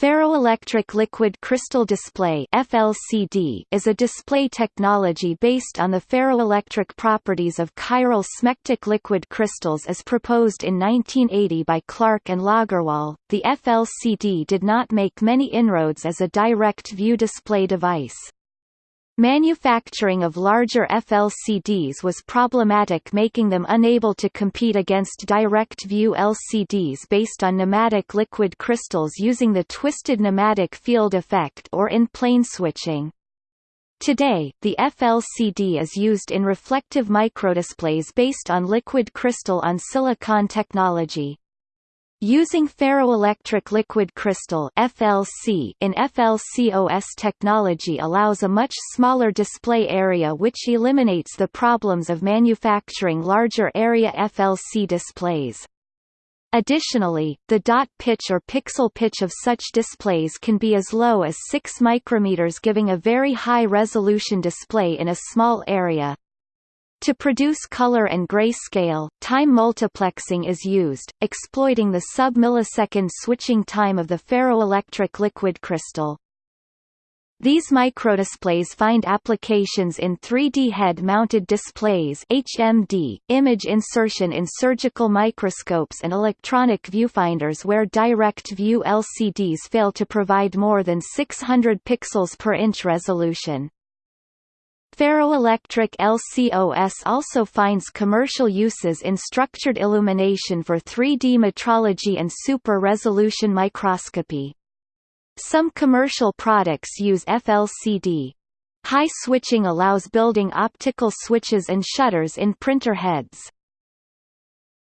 Ferroelectric Liquid Crystal Display (FLCD) is a display technology based on the ferroelectric properties of chiral smectic liquid crystals as proposed in 1980 by Clark and Lagerwall. The FLCD did not make many inroads as a direct view display device. Manufacturing of larger FLCDs was problematic making them unable to compete against direct-view LCDs based on nematic liquid crystals using the twisted nematic field effect or in plane switching. Today, the FLCD is used in reflective microdisplays based on liquid crystal on silicon technology. Using ferroelectric liquid crystal FLC in FLCOS technology allows a much smaller display area which eliminates the problems of manufacturing larger area FLC displays. Additionally, the dot pitch or pixel pitch of such displays can be as low as 6 micrometers giving a very high resolution display in a small area. To produce color and grayscale, time multiplexing is used, exploiting the sub-millisecond switching time of the ferroelectric liquid crystal. These microdisplays find applications in 3D head-mounted displays HMD, image insertion in surgical microscopes and electronic viewfinders where direct-view LCDs fail to provide more than 600 pixels per inch resolution. Ferroelectric LCOS also finds commercial uses in structured illumination for 3D metrology and super-resolution microscopy. Some commercial products use FLCD. High switching allows building optical switches and shutters in printer heads.